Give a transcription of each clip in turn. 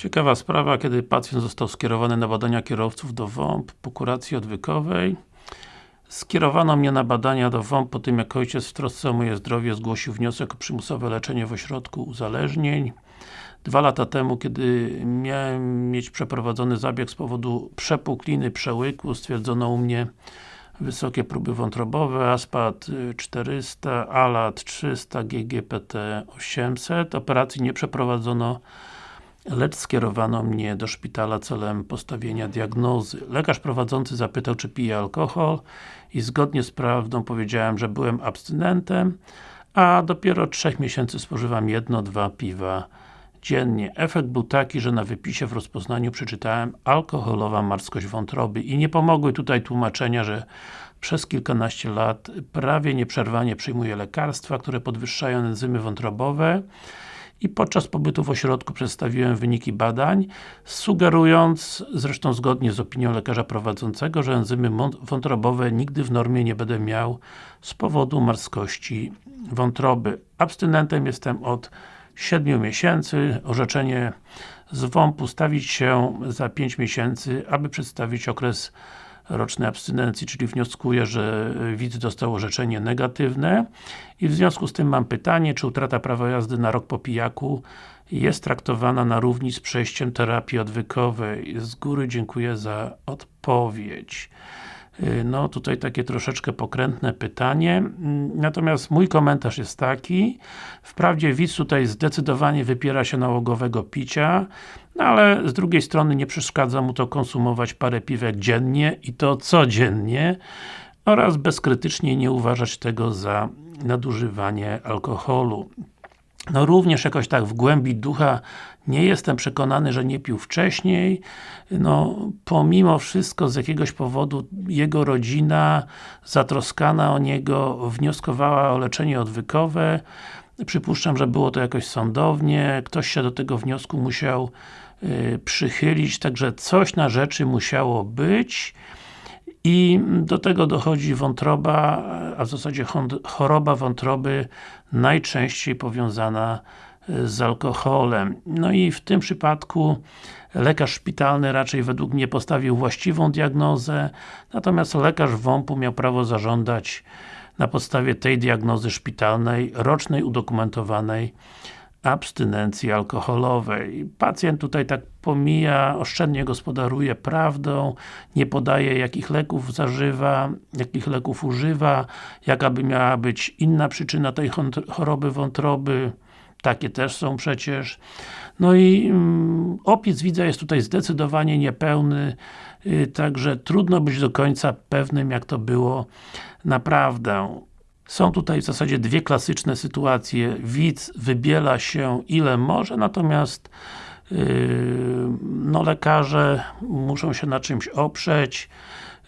Ciekawa sprawa, kiedy pacjent został skierowany na badania kierowców do WOMP po kuracji odwykowej. Skierowano mnie na badania do WOMP po tym, jak ojciec w trosce o moje zdrowie zgłosił wniosek o przymusowe leczenie w ośrodku uzależnień. Dwa lata temu, kiedy miałem mieć przeprowadzony zabieg z powodu przepukliny przełyku, stwierdzono u mnie wysokie próby wątrobowe, ASPAT 400, ALAT 300, GGPT 800. Operacji nie przeprowadzono lecz skierowano mnie do szpitala celem postawienia diagnozy. Lekarz prowadzący zapytał, czy piję alkohol i zgodnie z prawdą powiedziałem, że byłem abstynentem, a dopiero od 3 miesięcy spożywam jedno, dwa piwa dziennie. Efekt był taki, że na wypisie w rozpoznaniu przeczytałem alkoholowa marskość wątroby i nie pomogły tutaj tłumaczenia, że przez kilkanaście lat prawie nieprzerwanie przyjmuję lekarstwa, które podwyższają enzymy wątrobowe i podczas pobytu w ośrodku przedstawiłem wyniki badań, sugerując, zresztą zgodnie z opinią lekarza prowadzącego, że enzymy wątrobowe nigdy w normie nie będę miał z powodu marskości wątroby. Abstynentem jestem od 7 miesięcy, orzeczenie z WOMP stawić się za 5 miesięcy, aby przedstawić okres rocznej abstynencji, czyli wnioskuję, że widz dostał orzeczenie negatywne i w związku z tym mam pytanie, czy utrata prawa jazdy na rok po pijaku jest traktowana na równi z przejściem terapii odwykowej. Z góry dziękuję za odpowiedź. Y, no tutaj takie troszeczkę pokrętne pytanie, mm, natomiast mój komentarz jest taki, wprawdzie widz tutaj zdecydowanie wypiera się nałogowego picia, no ale z drugiej strony nie przeszkadza mu to konsumować parę piwek dziennie i to codziennie oraz bezkrytycznie nie uważać tego za nadużywanie alkoholu. No również jakoś tak w głębi ducha nie jestem przekonany, że nie pił wcześniej. No, pomimo wszystko z jakiegoś powodu jego rodzina zatroskana o niego wnioskowała o leczenie odwykowe. Przypuszczam, że było to jakoś sądownie, ktoś się do tego wniosku musiał y, przychylić, także coś na rzeczy musiało być. I do tego dochodzi wątroba, a w zasadzie choroba wątroby najczęściej powiązana e, z alkoholem. No i w tym przypadku lekarz szpitalny raczej według mnie postawił właściwą diagnozę, natomiast lekarz WOMP-u miał prawo zażądać na podstawie tej diagnozy szpitalnej, rocznej, udokumentowanej abstynencji alkoholowej. Pacjent tutaj tak pomija, oszczędnie gospodaruje prawdą, nie podaje jakich leków zażywa, jakich leków używa, jaka by miała być inna przyczyna tej choroby wątroby, takie też są przecież. No i mm, opis widza jest tutaj zdecydowanie niepełny, yy, także trudno być do końca pewnym jak to było naprawdę. Są tutaj w zasadzie dwie klasyczne sytuacje. Widz wybiela się ile może, natomiast yy, no lekarze muszą się na czymś oprzeć,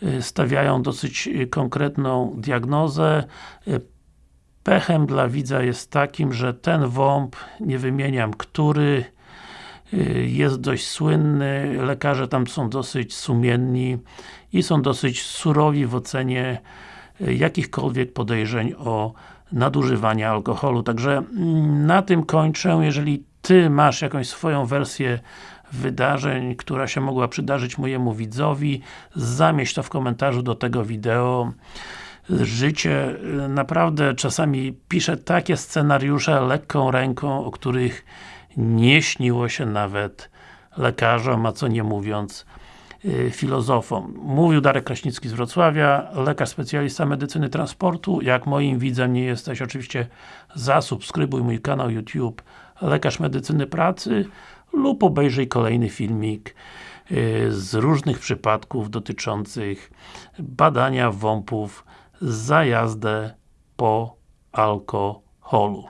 yy, stawiają dosyć konkretną diagnozę. Yy, pechem dla widza jest takim, że ten WOMP, nie wymieniam który, yy, jest dość słynny, lekarze tam są dosyć sumienni i są dosyć surowi w ocenie jakichkolwiek podejrzeń o nadużywanie alkoholu. Także mm, na tym kończę. Jeżeli Ty masz jakąś swoją wersję wydarzeń, która się mogła przydarzyć mojemu widzowi, zamieść to w komentarzu do tego wideo. Życie y, naprawdę czasami pisze takie scenariusze lekką ręką, o których nie śniło się nawet lekarzom, a co nie mówiąc filozofom. Mówił Darek Kraśnicki z Wrocławia, lekarz specjalista medycyny transportu. Jak moim widzem nie jesteś, oczywiście zasubskrybuj mój kanał YouTube Lekarz Medycyny Pracy lub obejrzyj kolejny filmik y, z różnych przypadków dotyczących badania WOMP-ów za jazdę po alkoholu.